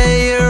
say you're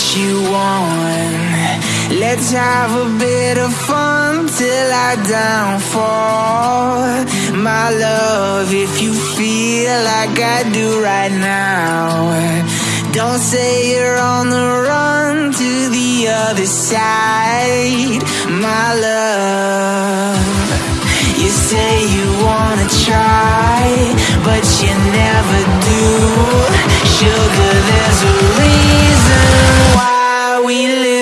what you want. Let's have a bit of fun till I downfall. My love, if you feel like I do right now, don't say you're on the run to the other side. My love. You say you wanna try, but you never do. Sugar, there's a reason why we lose.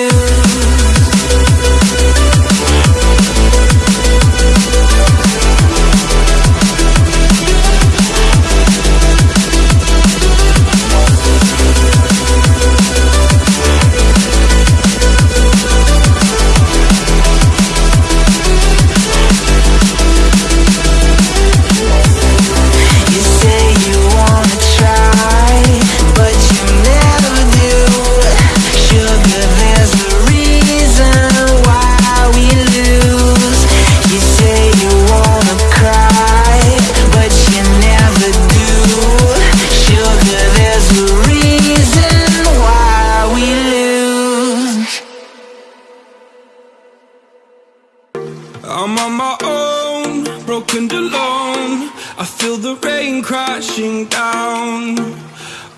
I'm on my own, broken and alone. I feel the rain crashing down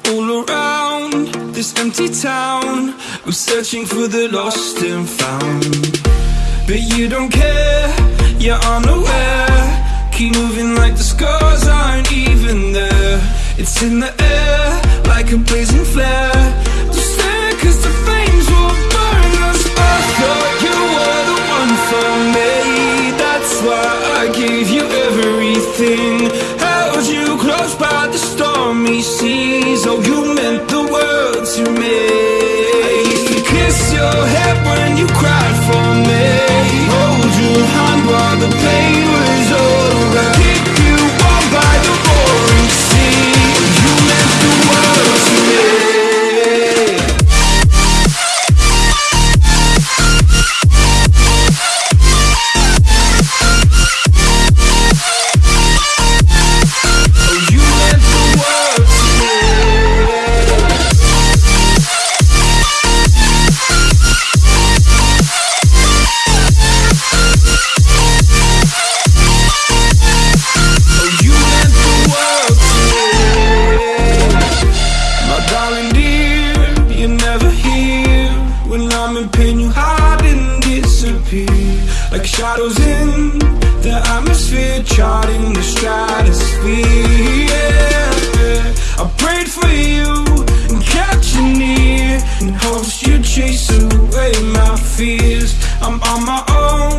all around this empty town. I'm searching for the lost and found. But you don't care, you're unaware. Keep moving like the scars aren't even there. It's in the air like a blazing flare. Seas. Oh, shadows in the atmosphere, charting the stratosphere. Yeah. I prayed for you and kept you near in hopes you'd chase away my fears. I'm on my own,